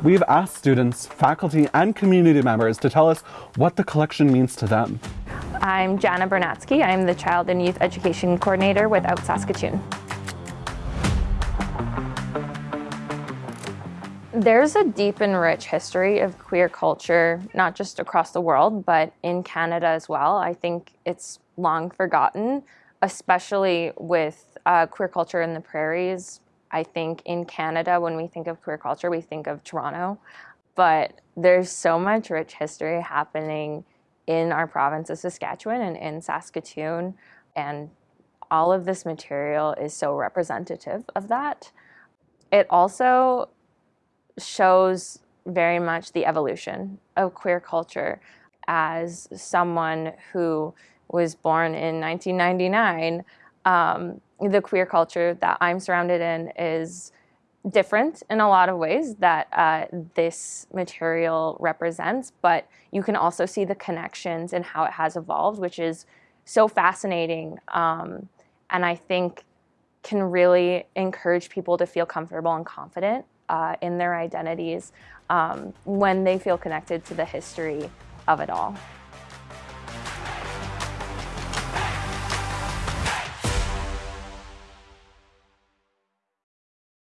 We've asked students, faculty, and community members to tell us what the collection means to them. I'm Jana Bernatsky. I'm the Child and Youth Education Coordinator with Out Saskatoon. There's a deep and rich history of queer culture, not just across the world, but in Canada as well. I think it's long forgotten, especially with uh, queer culture in the prairies. I think in Canada, when we think of queer culture, we think of Toronto, but there's so much rich history happening in our province of Saskatchewan and in Saskatoon, and all of this material is so representative of that. It also shows very much the evolution of queer culture as someone who was born in 1999. Um, the queer culture that I'm surrounded in is different in a lot of ways that uh, this material represents, but you can also see the connections and how it has evolved, which is so fascinating. Um, and I think can really encourage people to feel comfortable and confident uh, in their identities um, when they feel connected to the history of it all.